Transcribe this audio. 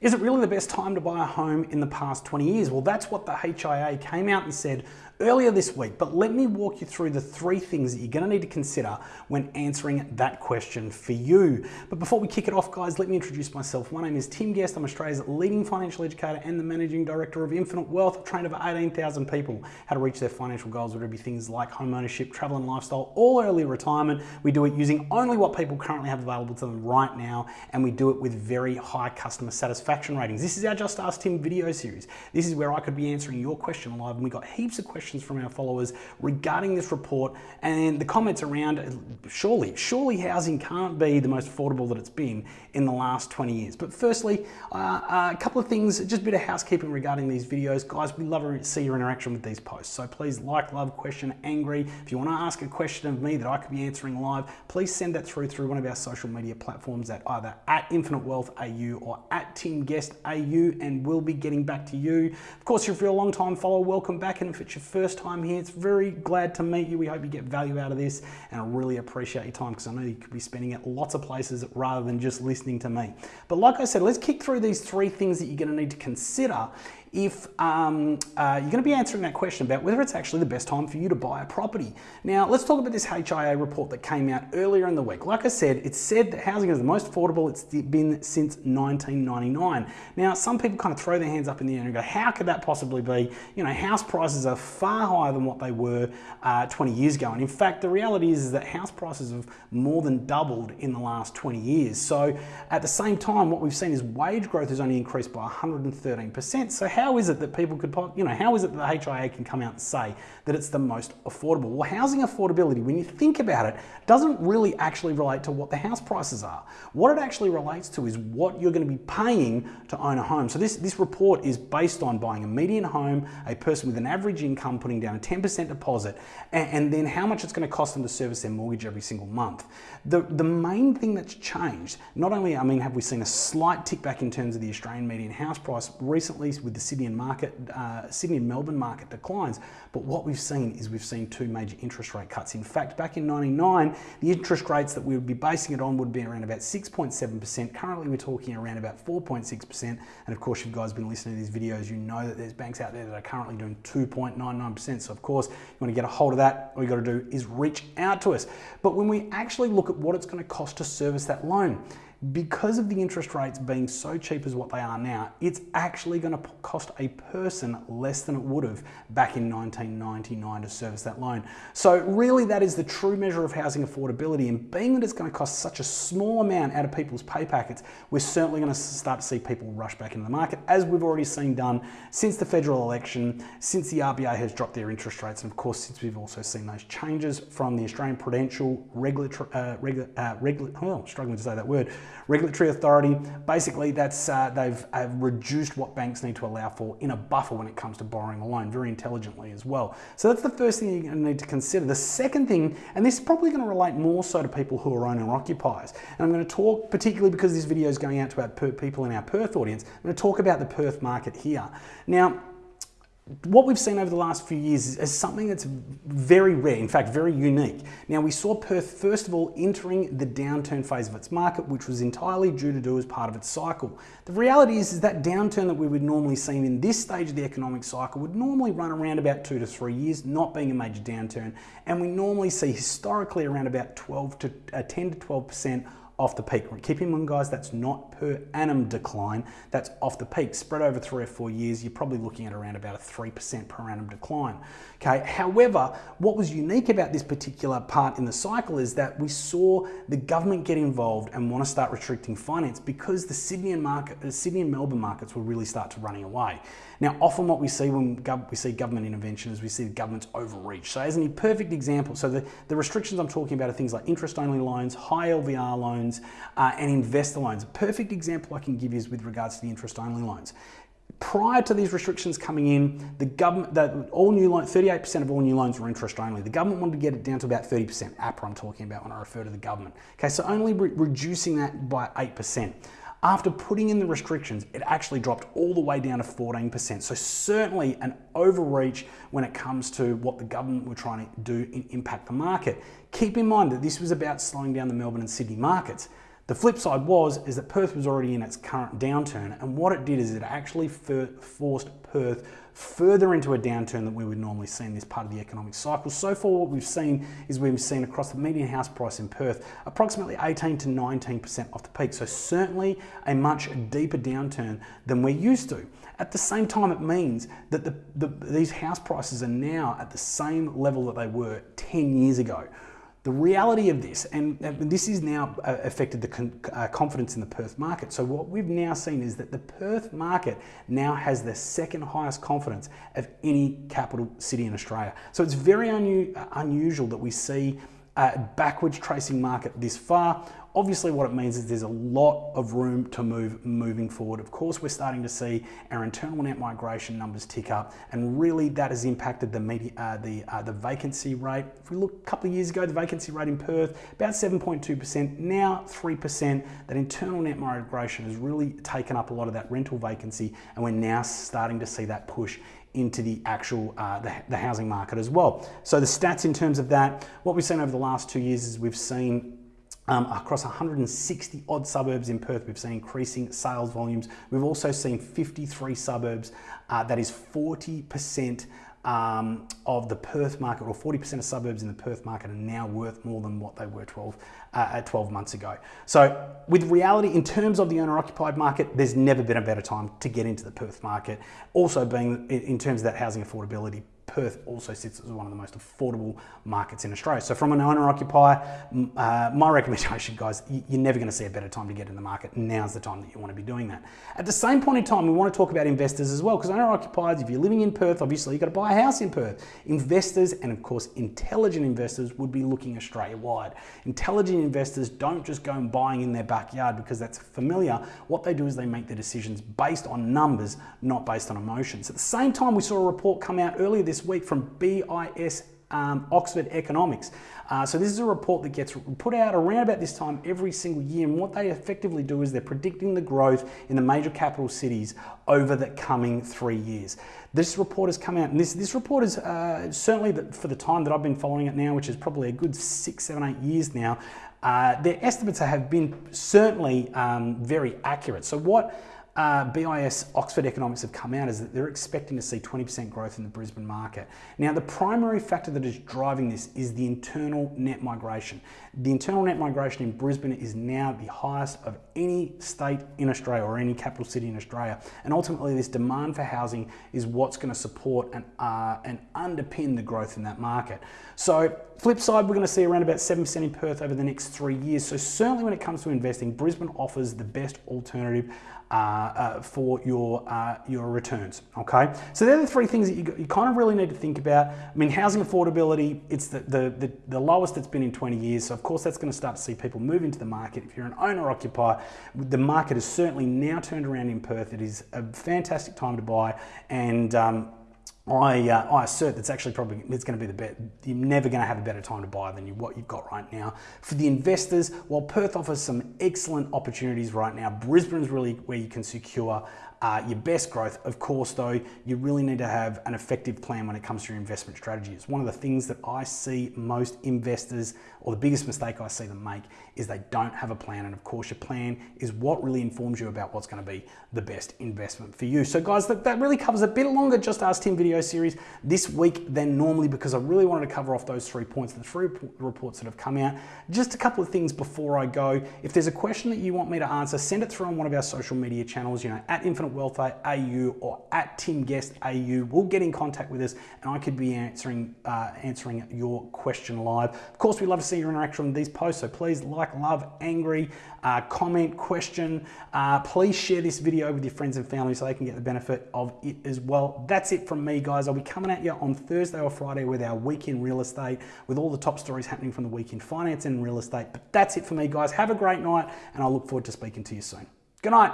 Is it really the best time to buy a home in the past 20 years? Well, that's what the HIA came out and said earlier this week, but let me walk you through the three things that you're going to need to consider when answering that question for you. But before we kick it off, guys, let me introduce myself. My name is Tim Guest. I'm Australia's leading financial educator and the managing director of Infinite Wealth. I've trained over 18,000 people how to reach their financial goals, whether it be things like home ownership, travel and lifestyle, or early retirement. We do it using only what people currently have available to them right now, and we do it with very high customer satisfaction ratings. This is our Just Ask Tim video series. This is where I could be answering your question live, and we got heaps of questions questions from our followers regarding this report and the comments around surely, surely housing can't be the most affordable that it's been in the last 20 years. But firstly, uh, a couple of things, just a bit of housekeeping regarding these videos. Guys, we love to see your interaction with these posts. So please like, love, question, angry. If you want to ask a question of me that I could be answering live, please send that through through one of our social media platforms at either at Infinite Wealth AU or at Tim Guest AU, and we'll be getting back to you. Of course, if you're a long time follower, welcome back. And if it's your first first time here, it's very glad to meet you. We hope you get value out of this and I really appreciate your time because I know you could be spending it lots of places rather than just listening to me. But like I said, let's kick through these three things that you're going to need to consider if um, uh, you're going to be answering that question about whether it's actually the best time for you to buy a property. Now, let's talk about this HIA report that came out earlier in the week. Like I said, it said that housing is the most affordable it's been since 1999. Now, some people kind of throw their hands up in the air and go, how could that possibly be? You know, house prices are far higher than what they were uh, 20 years ago. And in fact, the reality is, is that house prices have more than doubled in the last 20 years. So at the same time, what we've seen is wage growth has only increased by 113%. So how is it that people could, you know, how is it that the HIA can come out and say that it's the most affordable? Well, housing affordability, when you think about it, doesn't really actually relate to what the house prices are. What it actually relates to is what you're going to be paying to own a home. So this, this report is based on buying a median home, a person with an average income putting down a 10% deposit, and, and then how much it's going to cost them to service their mortgage every single month. The, the main thing that's changed, not only, I mean, have we seen a slight tick back in terms of the Australian median house price recently with the Sydney and market, uh, Sydney and Melbourne market declines. But what we've seen is we've seen two major interest rate cuts. In fact, back in 99, the interest rates that we would be basing it on would be around about 6.7%. Currently, we're talking around about 4.6%. And of course, you guys been listening to these videos, you know that there's banks out there that are currently doing 2.99%. So of course, you want to get a hold of that, all you got to do is reach out to us. But when we actually look at what it's going to cost to service that loan, because of the interest rates being so cheap as what they are now, it's actually going to cost a person less than it would have back in 1999 to service that loan. So really that is the true measure of housing affordability and being that it's going to cost such a small amount out of people's pay packets, we're certainly going to start to see people rush back into the market as we've already seen done since the federal election, since the RBA has dropped their interest rates and of course since we've also seen those changes from the Australian Prudential Regulatory, uh, regula, uh, regula, oh, struggling to say that word, Regulatory authority, basically that's uh, they've reduced what banks need to allow for in a buffer when it comes to borrowing a loan, very intelligently as well. So that's the first thing to need to consider. The second thing, and this is probably going to relate more so to people who are owner occupiers, and I'm going to talk particularly because this video is going out to our people in our Perth audience, I'm going to talk about the Perth market here. Now, what we've seen over the last few years is, something that's very rare, in fact, very unique. Now, we saw Perth, first of all, entering the downturn phase of its market, which was entirely due to do as part of its cycle. The reality is, is that downturn that we would normally see in this stage of the economic cycle would normally run around about two to three years, not being a major downturn. And we normally see historically around about 12 to uh, 10 to 12% off the peak. Keep in mind, guys, that's not per annum decline. That's off the peak. Spread over three or four years, you're probably looking at around about a 3% per annum decline. Okay. However, what was unique about this particular part in the cycle is that we saw the government get involved and want to start restricting finance because the Sydney and market, the uh, Sydney and Melbourne markets will really start to running away. Now, often what we see when we see government intervention is we see the government's overreach. So as a perfect example, so the, the restrictions I'm talking about are things like interest-only loans, high LVR loans, uh, and investor loans. A perfect example I can give you is with regards to the interest-only loans prior to these restrictions coming in, the government, that all new loans, 38% of all new loans were interest only. The government wanted to get it down to about 30%. APRA I'm talking about when I refer to the government. Okay, so only re reducing that by 8%. After putting in the restrictions, it actually dropped all the way down to 14%. So certainly an overreach when it comes to what the government were trying to do in impact the market. Keep in mind that this was about slowing down the Melbourne and Sydney markets. The flip side was is that Perth was already in its current downturn, and what it did is it actually forced Perth further into a downturn that we would normally see in this part of the economic cycle. So far, what we've seen is we've seen across the median house price in Perth approximately 18 to 19% off the peak. So certainly a much deeper downturn than we're used to. At the same time, it means that the, the, these house prices are now at the same level that they were 10 years ago. The reality of this, and, this has now uh, affected the uh, confidence in the Perth market. So what we've now seen is that the Perth market now has the second highest confidence of any capital city in Australia. So it's very unu unusual that we see a backwards tracing market this far. Obviously what it means is there's a lot of room to move moving forward. Of course, we're starting to see our internal net migration numbers tick up and really that has impacted the media, uh, the, uh, the vacancy rate. If we look a couple of years ago, the vacancy rate in Perth, about 7.2%, now 3%. That internal net migration has really taken up a lot of that rental vacancy and we're now starting to see that push into the actual uh, the, the housing market as well. So the stats in terms of that, what we've seen over the last two years is we've seen um, across 160 odd suburbs in Perth, we've seen increasing sales volumes. We've also seen 53 suburbs, uh, that is 40% um, of the Perth market, or 40% of suburbs in the Perth market are now worth more than what they were 12, uh, 12 months ago. So with reality, in terms of the owner-occupied market, there's never been a better time to get into the Perth market. Also being in terms of that housing affordability Perth also sits as one of the most affordable markets in Australia. So from an owner occupier, uh, my recommendation, guys, you're never going to see a better time to get in the market. Now's the time that you want to be doing that. At the same point in time, we want to talk about investors as well, because owner occupiers, if you're living in Perth, obviously you've got to buy a house in Perth. Investors, and of course, intelligent investors would be looking Australia wide. Intelligent investors don't just go and buying in their backyard because that's familiar. What they do is they make their decisions based on numbers, not based on emotions. At the same time, we saw a report come out earlier this week from BIS um, Oxford Economics. Uh, so this is a report that gets put out around about this time every single year and what they effectively do is they're predicting the growth in the major capital cities over the coming three years. This report has come out and this, this report is uh, certainly for the time that I've been following it now, which is probably a good six, seven, eight years now, uh, their estimates have been certainly um, very accurate. So what uh, BIS Oxford Economics have come out is that they're expecting to see 20% growth in the Brisbane market. Now, the primary factor that is driving this is the internal net migration. The internal net migration in Brisbane is now the highest of any state in Australia or any capital city in Australia. And ultimately, this demand for housing is what's going to support and, uh, and underpin the growth in that market. So, flip side, we're going to see around about 7% in Perth over the next three years. So, certainly when it comes to investing, Brisbane offers the best alternative uh, uh, for your uh, your returns. Okay, so they're the three things that you, you kind of really need to think about. I mean, housing affordability, it's the, the, the, the lowest it's been in 20 years. So of course that's going to start to see people move into the market. If you're an owner occupier, the market is certainly now turned around in Perth. It is a fantastic time to buy and um, I, uh, I assert that's actually probably it's going to be the bet. You're never going to have a better time to buy than you, what you've got right now. For the investors, while Perth offers some excellent opportunities right now, Brisbane is really where you can secure uh, your best growth. Of course, though, you really need to have an effective plan when it comes to your investment strategy. It's one of the things that I see most investors, or the biggest mistake I see them make, is they don't have a plan. And of course, your plan is what really informs you about what's going to be the best investment for you. So, guys, that, that really covers a bit longer Just Ask Tim video series this week than normally because I really wanted to cover off those three points, the three reports that have come out. Just a couple of things before I go. If there's a question that you want me to answer, send it through on one of our social media channels, you know, at Infinite Wealth AU or at Tim Guest AU. We'll get in contact with us and I could be answering uh, answering your question live. Of course, we love to see your interaction on these posts, so please like, love, angry, uh, comment, question. Uh, please share this video with your friends and family so they can get the benefit of it as well. That's it from me, guys. I'll be coming at you on Thursday or Friday with our week in real estate, with all the top stories happening from the week in finance and real estate. But that's it for me, guys. Have a great night, and I look forward to speaking to you soon. Good night.